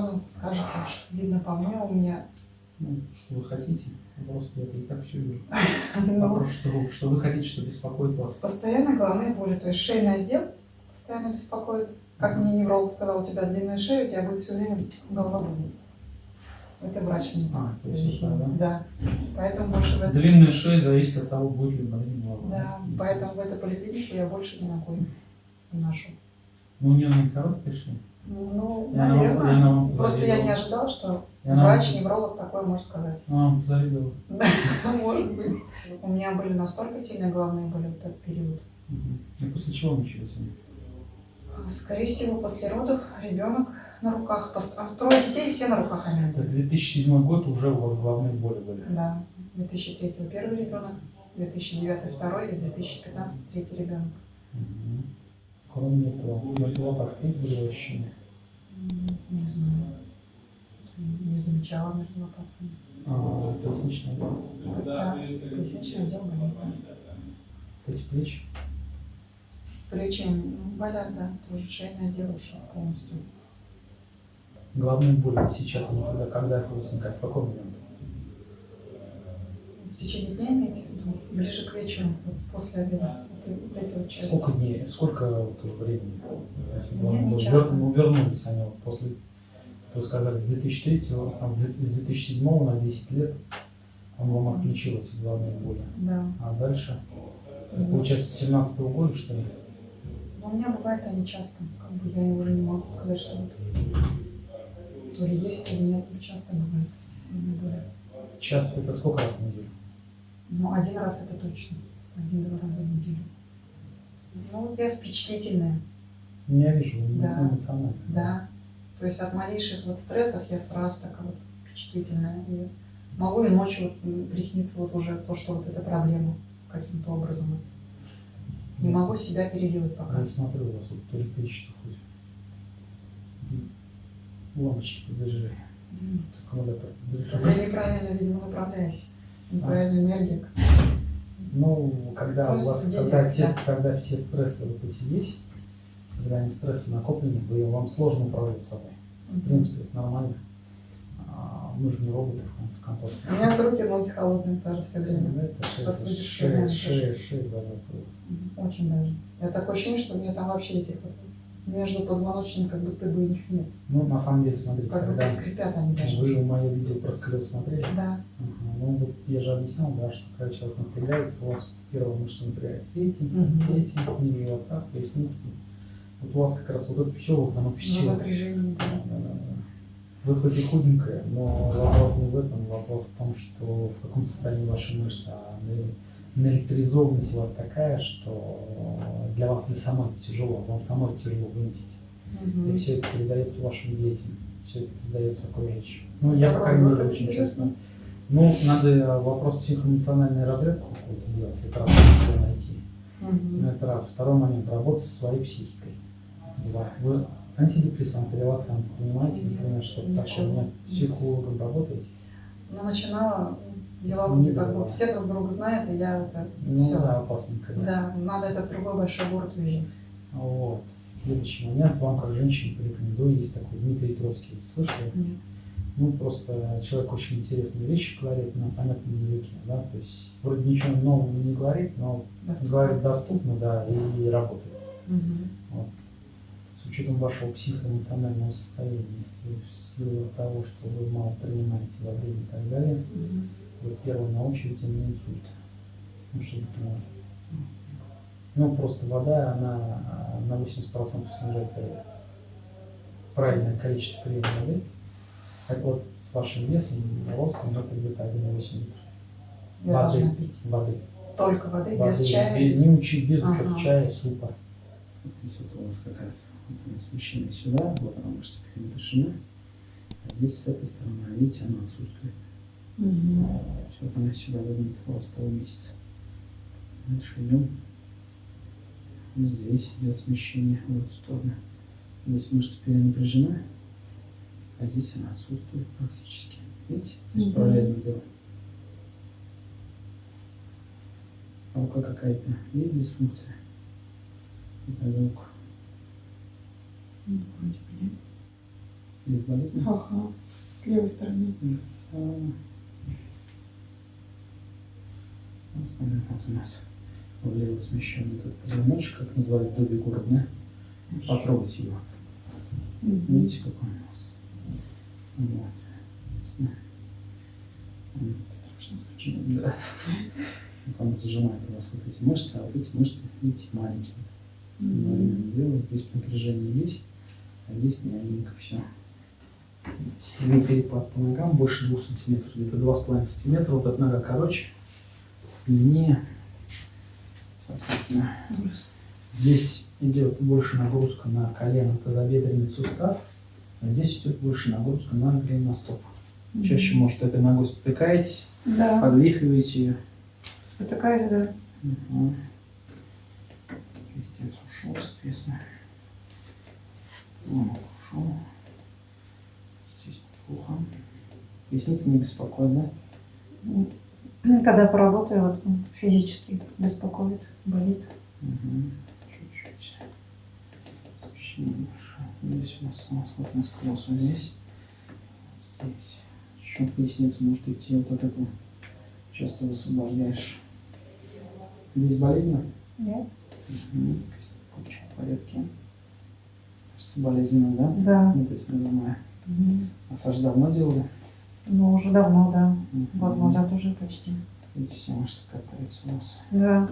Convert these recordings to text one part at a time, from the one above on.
сразу скажете уж. Видно по мне, у меня... Ну, что вы хотите? Просто я и так все вижу. ну, Вопрос, что, вы- что вы хотите, что беспокоит вас? Постоянно головные боли, то есть шейный отдел постоянно беспокоит. Как мне невролог сказал, у тебя длинная шея, у тебя будет все время голова болеть. Это врач мне А, объяснил. это, Да. Поэтому больше в да? это... Длинная шея зависит от того, будет ли болезнь голова. Да, поэтому в эту поликлинику я больше не ногой ношу. Ну, у нее не короткая шея. Ну, И наверное. она вам Просто я не ожидала, что И врач, вам- невролог такое может сказать. Позавидовала. Да, может быть. У меня были настолько сильные головные боли в этот период. И после чего начались они? Скорее всего, после родов ребенок на руках. А трое детей все на руках они Это были. 2007 год уже у вас головные боли были. Да. 2003 первый ребенок, 2009 второй и 2015 третий ребенок. Кроме этого, на животах есть были ощущения? Не знаю. Не замечала между лопатками. А, поясничный отдел. Да, поясничный отдел болит. да. Эти плечи. Плечи болят, да. Тоже шейный отдел ушел полностью. Боли вот сейчас, когда, когда их возникают, в какой момент? В течение дня имеете в виду? Ближе к вечеру, после обеда. Вот, вот эти вот части. Сколько дней, сколько вот уже времени? эти Не, головные не часто. Вер- ну, вернулись они вот после, то сказали, с 2003, там, с 2007 на 10 лет он вам отключил эти головные боли. Да. А дальше, Мгм. получается, с 17 года, что ли? Но у меня бывает они часто. Как бы я уже не могу сказать, что вот то ли есть, то ли нет. но Часто бывает. Часто это сколько раз в неделю? Ну, один раз это точно. Один-два раза в неделю. Ну, я впечатлительная, Я вижу, Да. эмоционально. да. То есть от малейших вот стрессов я сразу такая вот впечатлительная. И могу и ночью вот присниться вот уже то, что вот эта проблема каким-то образом. Не Я могу себя переделать пока. Я смотрю, у вас вот то электричество хоть. Лампочки позаряжай. М. Аккумулятор Я позаряжай. неправильно, видимо, направляюсь. Неправильно энергия. Ну, когда То у вас, когда все, хотят. когда все стрессы вот эти есть, когда они стрессы накоплены, вы, вам сложно управлять собой. В принципе, это нормально. А, Мы же не роботы, в конце концов. У меня руки, ноги холодные тоже все время. Ну, это шея, шея, шея. Мгм. Очень даже. Я такое ощущение, что у меня там вообще этих вот между позвоночными, как будто бы их нет. Ну, на самом деле, смотрите, Как будто когда скрипят они даже. вы мое видео про сколиоз смотрели, Да. Ага, Ну, вот я же объяснял, да, что когда человек напрягается, у вас первая мышца напрягается эти, Мгм. эти, ниже живота, поясницы. Вот у вас как раз вот это все, вот оно Но все. напряжение. да. Вы хоть и худенькая, но вопрос не в этом, вопрос в том, что в каком состоянии ваши мышцы, а на- наэлектризованность у вас такая, что для вас самой это тяжело, вам самой тяжело вынести. И Мгм. все это передается вашим детям, все это передается окружающим. Ну, я, по крайней мере, очень честно. Ну, надо вопрос психоэмоциональной разрядку какую-то делать, это раз себя найти. Мгм. Это раз. Второй момент, работать со своей психикой. Два. Вы антидепрессанты, релаксанты, понимаете, Нет, например, что ничего. такое? Нет, психологом работаете? Но начинала, Не как бы все друг друга знают, и я это Ну все. да, опасненько. Да. Да, надо это в другой большой город уезжать. Вот. Следующий момент, вам как женщине порекомендую, есть такой Дмитрий Троцкий, слышали? Нет. Ну, просто человек очень интересные вещи говорит на понятном языке, да, то есть вроде ничего нового не говорит, но Доступно. говорит доступно, да, и работает. Мгм. С учетом вашего психоэмоционального состояния, если в силу того, что вы мало принимаете во время и так далее, Мгм. вы первый на очереди на инсульт. Ну, чтобы ты понимал. Ну, просто вода, она а, на 80% снижает э, правильное количество приема воды. Так вот, с вашим весом, ростом, это где-то 1,8 литров. Я Воды. должна пить. Воды. Только воды, без Воды. чая, Без, без... не учи, без учета Ага. чая, супа. Здесь вот у вас как раз вот смещение сюда, вот она мышца перенапряжена. А здесь с этой стороны, видите, она отсутствует. Мгм. Все, она сюда выйдет у вас полмесяца. Дальше идем. Здесь идет смещение в эту сторону. Здесь мышца перенапряжена, а здесь она отсутствует практически. Видите? Параллельно дело. А рука какая-то есть дисфункция? Это рука. Ну, вроде бы нет. Здесь болит? Ага, с левой стороны. Основной вот у нас влево смещенный этот позвоночек, как называют Добби город, да? Потрогать его. Видите, какой он у вас? Вот. Страшно звучит. Да. Там зажимают у вас вот эти мышцы, а вот эти мышцы, видите, маленькие. Мгм. Маленькие делают. Здесь напряжение есть, а здесь мягенько все. Сильный перепад по ногам больше двух сантиметров, где-то два с половиной сантиметра. Вот эта нога короче, длиннее. Соответственно, здесь идет больше нагрузка на колено, тазобедренный сустав, здесь идет больше нагрузка на голеностоп. Чаще, может, этой ногой спотыкаетесь, Да, подвихиваете ее. спотыкаюсь, да. Угу. Крестец ушел, соответственно. Звонок ушел. Здесь плохо. Ресницы не беспокоят, да? Ну, Когда поработаю, вот физически беспокоит, болит. Угу. Чуть-чуть. Небольшое. Здесь у нас самослотный сквоз. Вот здесь. Здесь. Еще поясница может идти вот от этого. Сейчас ты высвобождаешь. Здесь болезненно? Нет? Угу. Почему в порядке? Кажется, болезненно, да? Да. Вот это самое. Мгм. Массаж давно делали? Ну, уже давно, да. Мгм. Год назад уже почти. Видите, все мышцы катаются у нас. Да.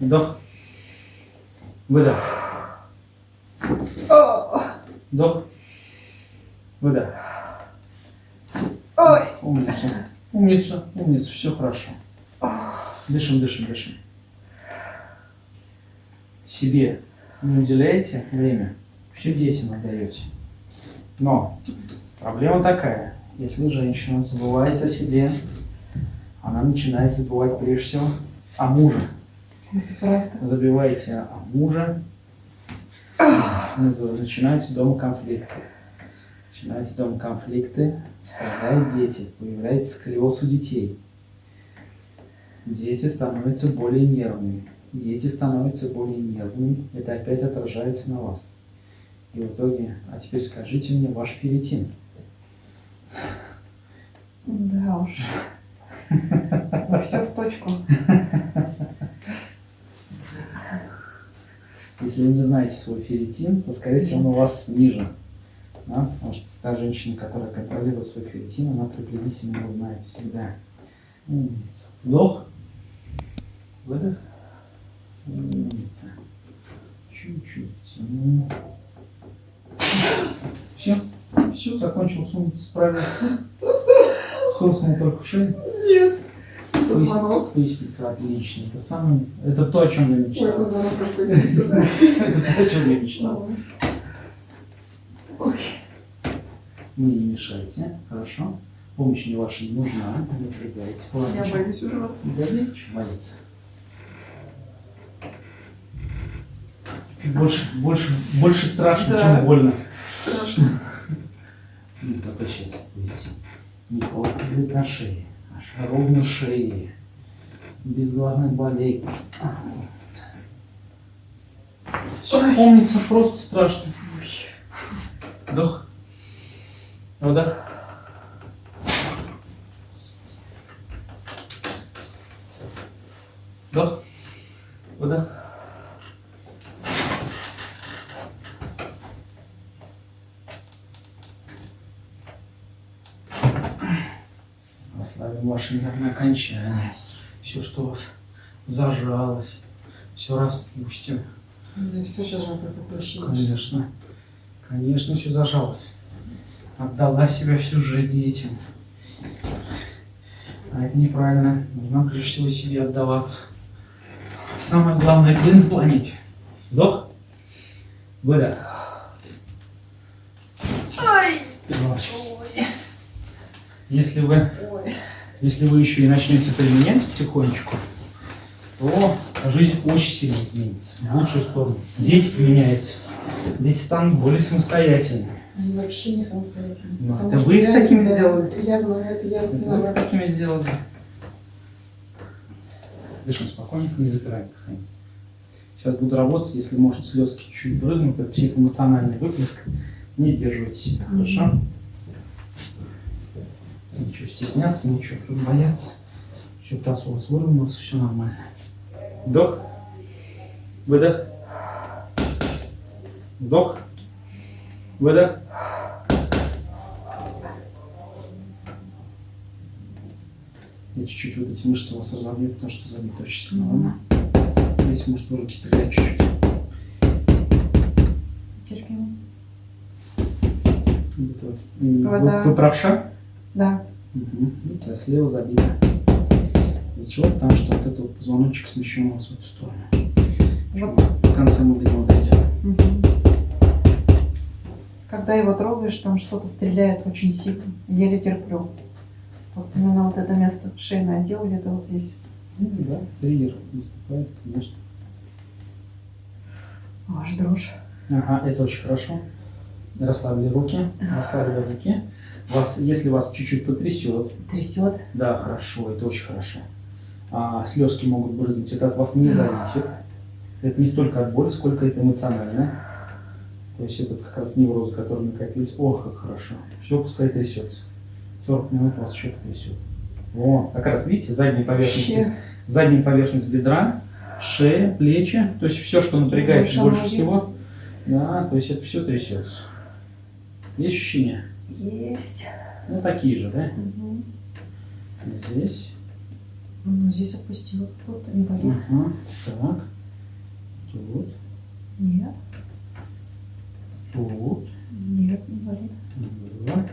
Вдох. Выдох. Вдох. Выдох. Ой. Умница. Умница. Умница. Все хорошо. Дышим, дышим, дышим. Себе не уделяете время, все детям отдаете. Но проблема такая. Если женщина забывает о себе, она начинает забывать прежде всего о муже. Забиваете о муже, начинаются дома конфликты. Начинаются дома конфликты, страдают дети, появляется сколиоз у детей. Дети становятся более нервными. Дети становятся более нервными, это опять отражается на вас. И в итоге, а теперь скажите мне ваш ферритин. Да уж. Все в точку. Если вы не знаете свой ферритин, то, скорее всего, он у вас ниже. Да? Потому что та женщина, которая контролирует свой ферритин, она приблизительно его знает всегда. Умница. Вдох. Выдох. Умница. Чуть-чуть. Все. Все, закончил с умницей, справился. Хрустнул только в шее. Нет. Звонок. Поясница отлично. Это самое... Это то, о чем я Ой, это мечтал. звонок про поясницу, да. Это то, о чем я мечтал. Мне не мешайте, хорошо? Помощь мне ваша не нужна, не напрягайте. Я боюсь уже вас. Да нет, что бояться. Больше, больше, больше страшно, Да. чем больно. Страшно. Только сейчас будете. Не будет на шее, ровно шее. Без главных болей. Все помнится, просто страшно. Вдох. Вдох. Вдох. Вдох. Расслабим ваши нервные окончания. Все, что у вас зажалось, все распустим. Мне все это такое. Конечно. Конечно, все зажалось. Отдала себя всю жизнь детям. А это неправильно. Нужно прежде всего себе отдаваться. Самое главное, где на планете? Вдох. Выдох. Переворачивайся. Если вы, Ой. Если вы еще и начнете применять потихонечку, то жизнь очень сильно изменится. В лучшую сторону. Дети поменяются. Дети станут более самостоятельными. Они вообще не самостоятельны. Ну, это вы их такими да, сделали. Я знаю, это я Вот виновата. такими сделали. Дышим спокойненько, не запираем дыхание. Сейчас буду работать, если может слезки чуть-чуть брызнут, это психоэмоциональный выплеск. Не сдерживайте себя, хорошо? Ничего стесняться, ничего бояться. Все, таз у вас выровнялся, все нормально. Вдох. Выдох. Вдох. Выдох. Я чуть-чуть вот эти мышцы у вас разобью, потому что забиты очень сильно. Ладно? Здесь может в руки стрелять чуть-чуть. Терпимо. Вот, вот. Вода. Вы, вы правша? Да. Угу. А слева забито. Из-за чего? Потому что вот этот вот позвоночек смещен у вас в эту сторону. Вот. В конце мы до него дойдем. Мгм. Когда его трогаешь, там что-то стреляет очень сильно. Еле терплю. Вот именно вот это место, шейный отдел где-то вот здесь. Ну, да, триггер наступает, конечно. Аж дрожь. Ага, это очень хорошо. Расслабили руки, расслабили руки. Вас, если вас чуть-чуть потрясет, Трясет. да, хорошо, это очень хорошо. А, слезки могут брызнуть, это от вас не зависит. Это не столько от боли, сколько это эмоционально. То есть это как раз неврозы, которые накопились. Ох, как хорошо. Все, пускай трясется. 40 минут вас еще потрясет. О, как раз, видите, задняя поверхность, задняя поверхность бедра, шея, плечи. То есть все, что напрягает Больше всего. Да, то есть это все трясется. Есть ощущения? Есть. Ну, такие же, да? Мгм. Здесь. Ну, здесь опустила. Тут не болит. Ага. Так. Тут. Нет. Тут. Нет, не болит. Вот.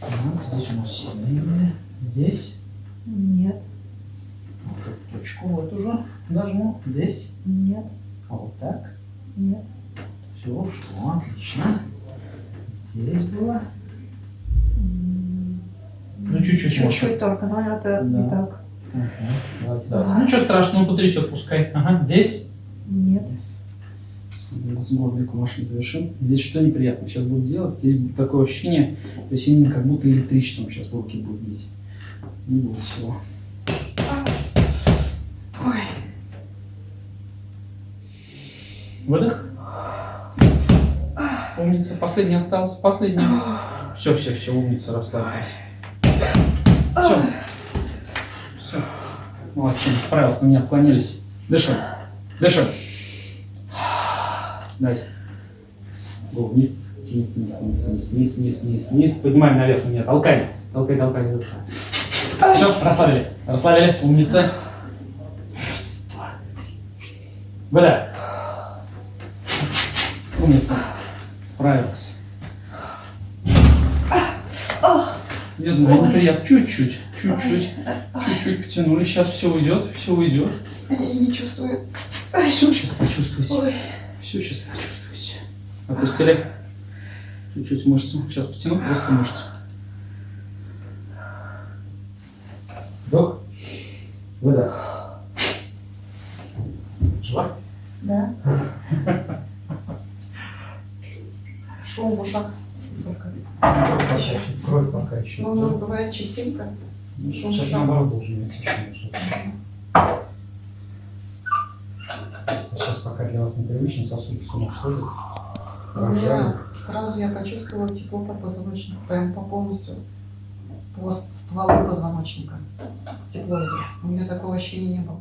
Так, здесь у нас сильные были. Здесь. Нет. Вот эту точку вот уже нажму. Здесь. Нет. А вот так. Нет. Все ушло. Отлично. Здесь было. Ну, чуть-чуть. Чуть-чуть только, но это не Да. так. Ага. Давайте, давайте. Ну, ничего страшного, потрясет, пускай. Ага. Здесь. Нет. С мордиком вашим завершим. Здесь что неприятно сейчас будет делать? Здесь будет такое ощущение, то есть именно как будто электричеством сейчас в руки будет бить. Не будет всего. Ой. Выдох. Умница. Последний остался. Последний. Все, все, все, умница, расслабилась. Все. Все. Молодчина, справилась, на меня отклонились. Дыши. Дыши. Дайте. Го, вниз, вниз, вниз, вниз, вниз, вниз, вниз, вниз, вниз. Поднимаем наверх меня. Толкай. Толкай, толкай. Все, расслабили. Расслабили. Умница. Раз, два, три. Выдох. Умница. Справилась. Я знаю, неприятно. Чуть-чуть, чуть-чуть, чуть-чуть потянули. Сейчас все уйдет, все уйдет. Я не чувствую. Все сейчас почувствуете. Ой. Все сейчас почувствуете. Опустили. Чуть-чуть мышцу. Сейчас потяну просто мышцу. Вдох. Выдох. Жива? Да. Шум в ушах. Только. Кровь пока еще. Ну, ну, бывает частенько. Ну, шум Сейчас в ушах. наоборот должен быть еще. Просто Сейчас пока для вас непривычно, сосуды с ума сходят. У меня сразу я почувствовала тепло по позвоночнику, прям по полностью по стволу позвоночника. Тепло идет. У меня такого ощущения не было.